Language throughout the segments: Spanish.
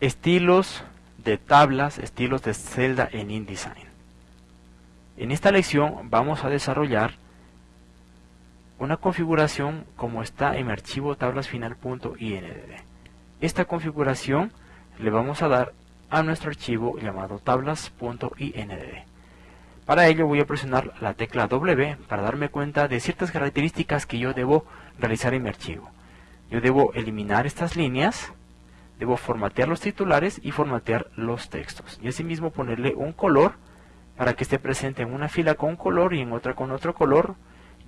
estilos de tablas, estilos de celda en InDesign. En esta lección vamos a desarrollar una configuración como está en mi archivo tablasfinal.indd. Esta configuración le vamos a dar a nuestro archivo llamado tablas.indd. Para ello voy a presionar la tecla W para darme cuenta de ciertas características que yo debo realizar en mi archivo. Yo debo eliminar estas líneas, debo formatear los titulares y formatear los textos. Y asimismo ponerle un color para que esté presente en una fila con un color y en otra con otro color.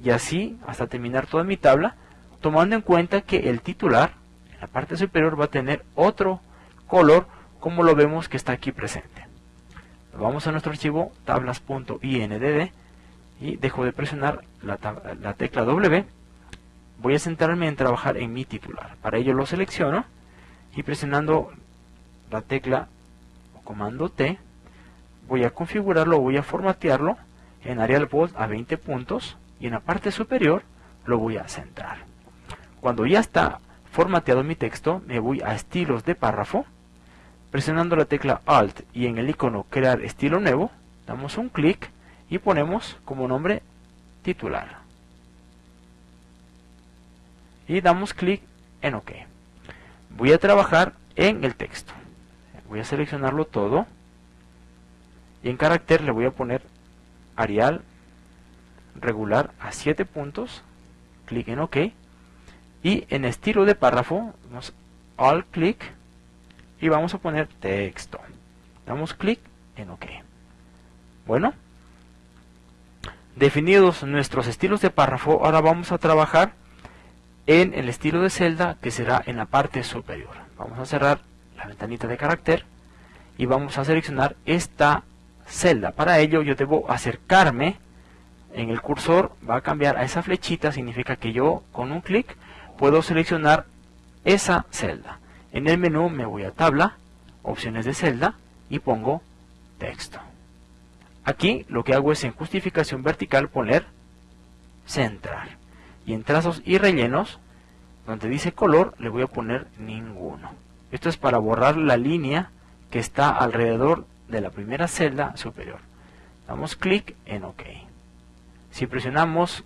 Y así hasta terminar toda mi tabla, tomando en cuenta que el titular en la parte superior va a tener otro color como lo vemos que está aquí presente. Vamos a nuestro archivo tablas.indd y dejo de presionar la, tecla W. Voy a centrarme en trabajar en mi titular. Para ello lo selecciono y presionando la tecla o comando T voy a configurarlo, voy a formatearlo en Arial Bold a 20 puntos y en la parte superior lo voy a centrar. Cuando ya está formateado mi texto, me voy a estilos de párrafo Presionando la tecla Alt y en el icono Crear estilo nuevo, damos un clic y ponemos como nombre titular. Y damos clic en OK. Voy a trabajar en el texto. Voy a seleccionarlo todo. Y en carácter le voy a poner Arial regular a 7 puntos. Clic en OK. Y en estilo de párrafo, damos Alt clic y vamos a poner texto. Damos clic en OK. Bueno, definidos nuestros estilos de párrafo, ahora vamos a trabajar en el estilo de celda que será en la parte superior. Vamos a cerrar la ventanita de carácter y vamos a seleccionar esta celda. Para ello yo debo acercarme en el cursor, va a cambiar a esa flechita, significa que yo con un clic puedo seleccionar esa celda. En el menú me voy a tabla, opciones de celda y pongo texto. Aquí lo que hago es en justificación vertical poner centrar. Y en trazos y rellenos, donde dice color, le voy a poner ninguno. Esto es para borrar la línea que está alrededor de la primera celda superior. Damos clic en OK. Si presionamos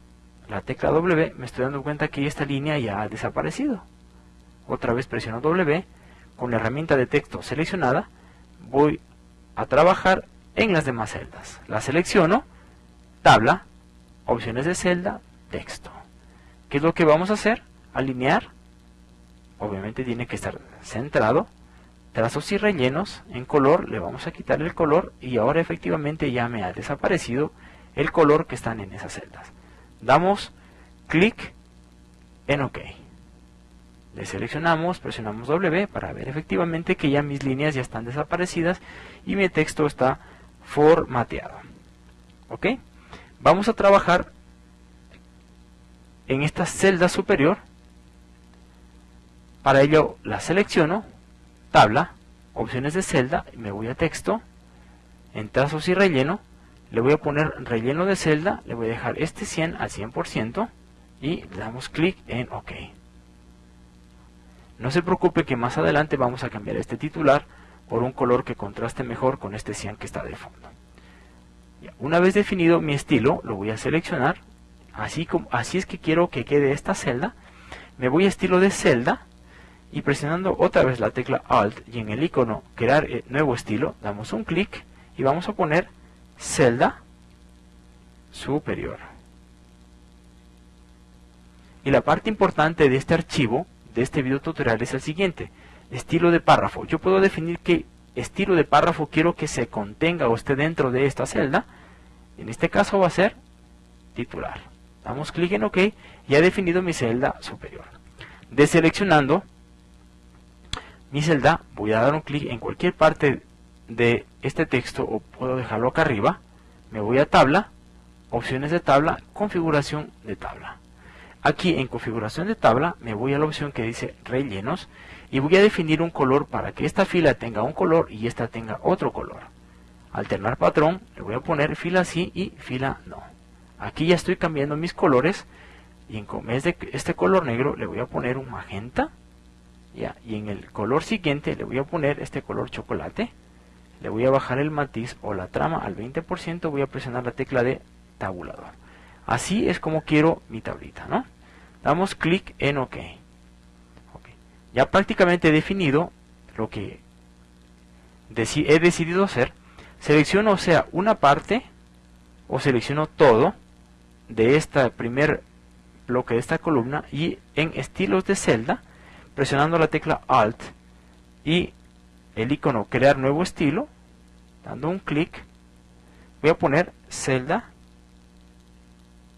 la tecla W, me estoy dando cuenta que esta línea ya ha desaparecido otra vez presiono W, con la herramienta de texto seleccionada, voy a trabajar en las demás celdas. La selecciono, tabla, opciones de celda, texto. ¿Qué es lo que vamos a hacer? Alinear, obviamente tiene que estar centrado, trazos y rellenos, en color le vamos a quitar el color y ahora efectivamente ya me ha desaparecido el color que están en esas celdas. Damos clic en OK. Le seleccionamos, presionamos W para ver efectivamente que ya mis líneas ya están desaparecidas y mi texto está formateado. ¿Ok? Vamos a trabajar en esta celda superior. Para ello la selecciono, tabla, opciones de celda, me voy a texto, en trazos y relleno, le voy a poner relleno de celda, le voy a dejar este 100 al 100% y damos clic en OK. No se preocupe que más adelante vamos a cambiar este titular por un color que contraste mejor con este cian que está de fondo. Una vez definido mi estilo, lo voy a seleccionar, así, es que quiero que quede esta celda. Me voy a estilo de celda y presionando otra vez la tecla Alt y en el icono crear eh, nuevo estilo, damos un clic y vamos a poner celda superior. Y la parte importante de este archivo de este video tutorial es el siguiente. Estilo de párrafo. Yo puedo definir qué estilo de párrafo quiero que se contenga o esté dentro de esta celda. En este caso va a ser titular. Damos clic en OK y ha definido mi celda superior. Deseleccionando mi celda, voy a dar un clic en cualquier parte de este texto o puedo dejarlo acá arriba. Me voy a tabla, opciones de tabla, configuración de tabla. Aquí en configuración de tabla me voy a la opción que dice rellenos y voy a definir un color para que esta fila tenga un color y esta tenga otro color. Alternar patrón, le voy a poner fila sí y fila no. Aquí ya estoy cambiando mis colores y en vez de este color negro le voy a poner un magenta Ya, y en el color siguiente le voy a poner este color chocolate. Le voy a bajar el matiz o la trama al 20%. Voy a presionar la tecla de tabulador. Así es como quiero mi tablita, ¿no? Damos clic en OK. Ya prácticamente he definido lo que he decidido hacer. Selecciono, o sea, una parte o selecciono todo de este primer bloque de esta columna y en estilos de celda, presionando la tecla Alt y el icono crear nuevo estilo, dando un clic, voy a poner celda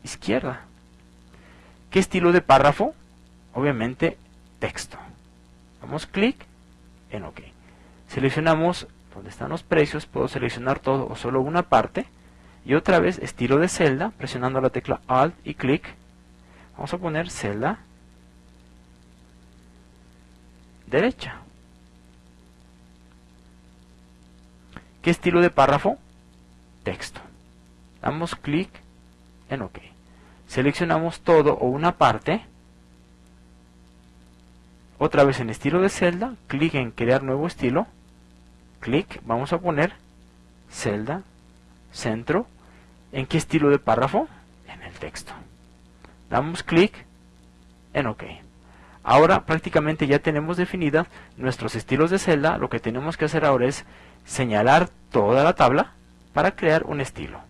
izquierda. ¿Qué estilo de párrafo? Obviamente texto. Damos clic en OK. Seleccionamos donde están los precios, puedo seleccionar todo o solo una parte. Y otra vez estilo de celda, presionando la tecla Alt y clic. Vamos a poner celda derecha. ¿Qué estilo de párrafo? Texto. Damos clic en OK. Seleccionamos todo o una parte. Otra vez en estilo de celda, clic en crear nuevo estilo. Clic, vamos a poner celda, centro. ¿En qué estilo de párrafo? En el texto. Damos clic en OK. Ahora prácticamente ya tenemos definidas nuestros estilos de celda. Lo que tenemos que hacer ahora es señalar toda la tabla para crear un estilo.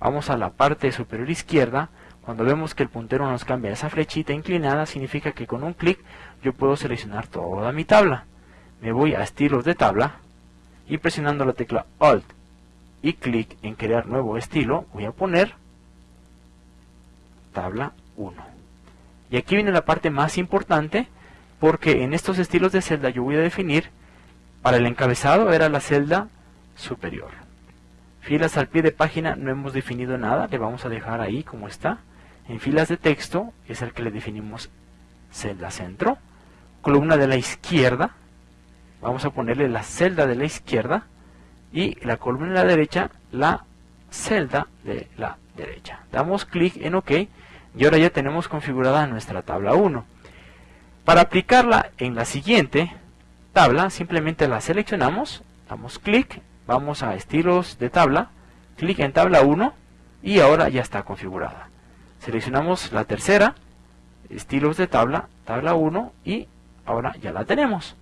Vamos a la parte superior izquierda. Cuando vemos que el puntero nos cambia esa flechita inclinada, significa que con un clic yo puedo seleccionar toda mi tabla. Me voy a estilos de tabla y presionando la tecla Alt y clic en crear nuevo estilo, voy a poner tabla 1. Y aquí viene la parte más importante porque en estos estilos de celda yo voy a definir para el encabezado era la celda superior. Filas al pie de página no hemos definido nada, le vamos a dejar ahí como está. En filas de texto es el que le definimos celda centro. Columna de la izquierda, vamos a ponerle la celda de la izquierda. Y la columna de la derecha, la celda de la derecha. Damos clic en OK y ahora ya tenemos configurada nuestra tabla 1. Para aplicarla en la siguiente tabla, simplemente la seleccionamos, damos clic Vamos a estilos de tabla, clic en tabla 1 y ahora ya está configurada. Seleccionamos la tercera, estilos de tabla, tabla 1 y ahora ya la tenemos.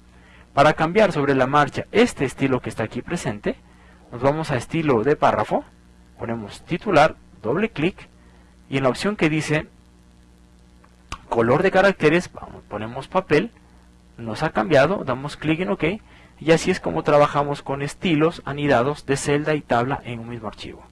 Para cambiar sobre la marcha este estilo que está aquí presente, nos vamos a estilo de párrafo, ponemos titular, doble clic y en la opción que dice color de caracteres, ponemos papel, nos ha cambiado, damos clic en OK y así es como trabajamos con estilos anidados de celda y tabla en un mismo archivo.